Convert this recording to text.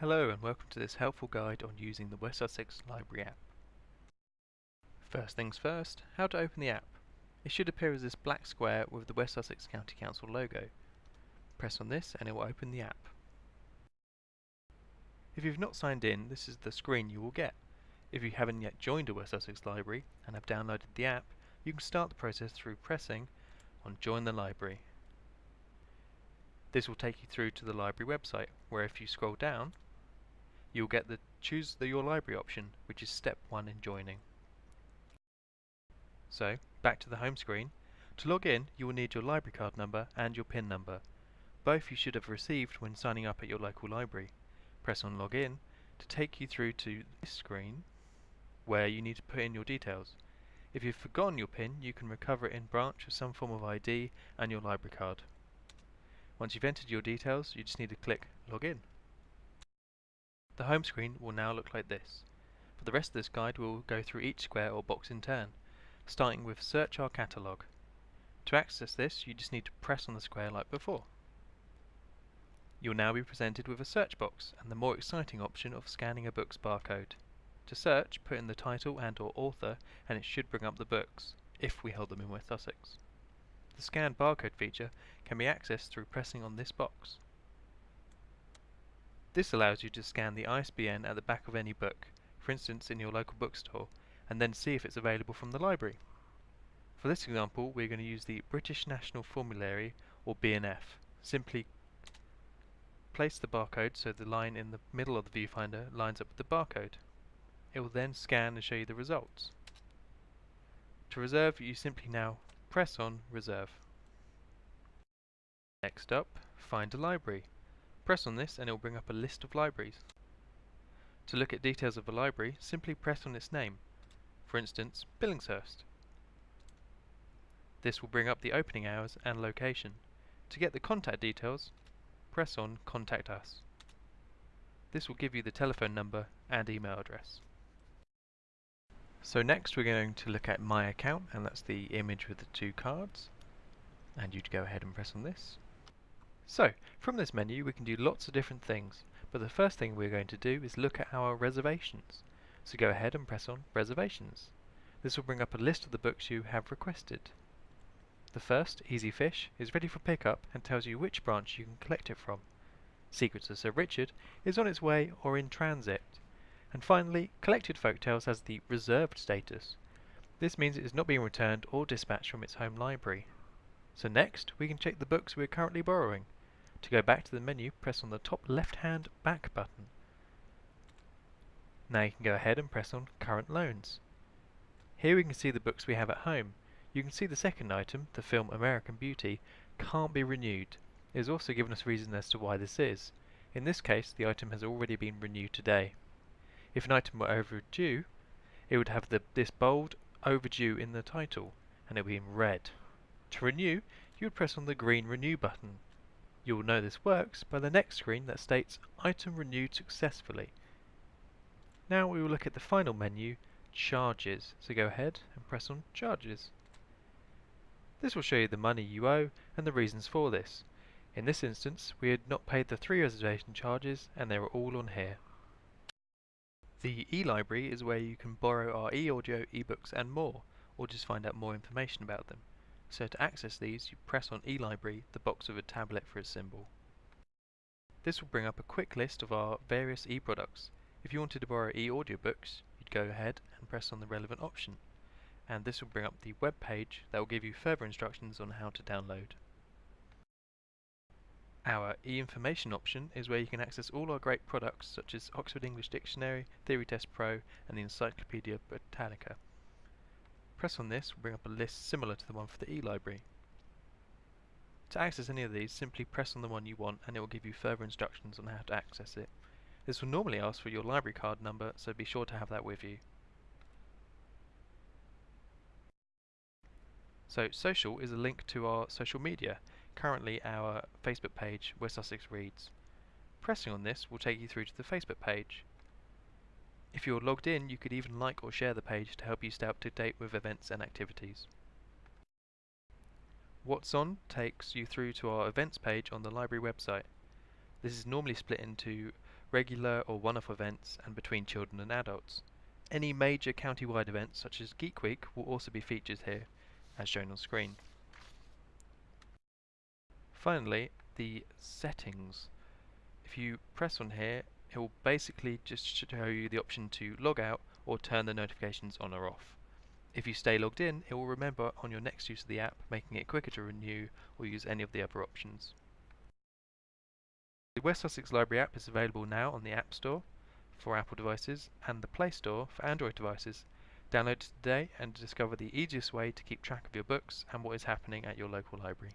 Hello and welcome to this helpful guide on using the West Sussex Library app. First things first, how to open the app. It should appear as this black square with the West Sussex County Council logo. Press on this and it will open the app. If you've not signed in, this is the screen you will get. If you haven't yet joined a West Sussex Library and have downloaded the app, you can start the process through pressing on Join the Library. This will take you through to the library website, where if you scroll down, you'll get the choose the your library option, which is step 1 in joining. So, back to the home screen. To log in, you will need your library card number and your PIN number. Both you should have received when signing up at your local library. Press on login to take you through to this screen where you need to put in your details. If you've forgotten your PIN, you can recover it in branch with some form of ID and your library card. Once you've entered your details, you just need to click Login. The home screen will now look like this. For the rest of this guide, we'll go through each square or box in turn, starting with Search Our Catalogue. To access this, you just need to press on the square like before. You'll now be presented with a search box and the more exciting option of scanning a book's barcode. To search, put in the title and or author and it should bring up the books, if we hold them in West Sussex. The scan barcode feature can be accessed through pressing on this box. This allows you to scan the ISBN at the back of any book, for instance in your local bookstore, and then see if it's available from the library. For this example, we're going to use the British National Formulary, or BNF. Simply place the barcode so the line in the middle of the viewfinder lines up with the barcode. It will then scan and show you the results. To reserve, you simply now press on Reserve. Next up, find a library. Press on this and it will bring up a list of libraries. To look at details of a library, simply press on its name. For instance, Billingshurst. This will bring up the opening hours and location. To get the contact details, press on Contact Us. This will give you the telephone number and email address. So next we're going to look at My Account, and that's the image with the two cards. And you'd go ahead and press on this. So, from this menu we can do lots of different things, but the first thing we're going to do is look at our reservations. So go ahead and press on Reservations. This will bring up a list of the books you have requested. The first, Easy Fish, is ready for pickup and tells you which branch you can collect it from. Secrets of Sir Richard is on its way or in transit. And finally, Collected Folktales has the reserved status. This means it is not being returned or dispatched from its home library. So next, we can check the books we are currently borrowing. To go back to the menu, press on the top left-hand back button. Now you can go ahead and press on Current Loans. Here we can see the books we have at home. You can see the second item, the film American Beauty, can't be renewed. It has also given us reason as to why this is. In this case, the item has already been renewed today. If an item were overdue, it would have the, this bold overdue in the title, and it would be in red. To renew, you would press on the green renew button. You will know this works by the next screen that states item renewed successfully. Now we will look at the final menu, charges. So go ahead and press on charges. This will show you the money you owe and the reasons for this. In this instance, we had not paid the three reservation charges and they were all on here. The e-library is where you can borrow our e-audio, ebooks and more, or just find out more information about them. So to access these, you press on e-library, the box with a tablet for a symbol. This will bring up a quick list of our various e-products. If you wanted to borrow e-audiobooks, you'd go ahead and press on the relevant option. And this will bring up the web page that will give you further instructions on how to download. Our e-information option is where you can access all our great products such as Oxford English Dictionary, Theory Test Pro and the Encyclopedia Britannica. Press on this will bring up a list similar to the one for the e-library. To access any of these, simply press on the one you want and it will give you further instructions on how to access it. This will normally ask for your library card number, so be sure to have that with you. So social is a link to our social media currently our Facebook page, West Sussex Reads. Pressing on this will take you through to the Facebook page. If you're logged in, you could even like or share the page to help you stay up to date with events and activities. What's On takes you through to our events page on the library website. This is normally split into regular or one-off events, and between children and adults. Any major county-wide events such as Geek Week will also be featured here, as shown on screen. Finally, the settings. If you press on here, it will basically just show you the option to log out or turn the notifications on or off. If you stay logged in, it will remember on your next use of the app, making it quicker to renew or use any of the other options. The West Sussex Library app is available now on the App Store for Apple devices and the Play Store for Android devices. Download today and discover the easiest way to keep track of your books and what is happening at your local library.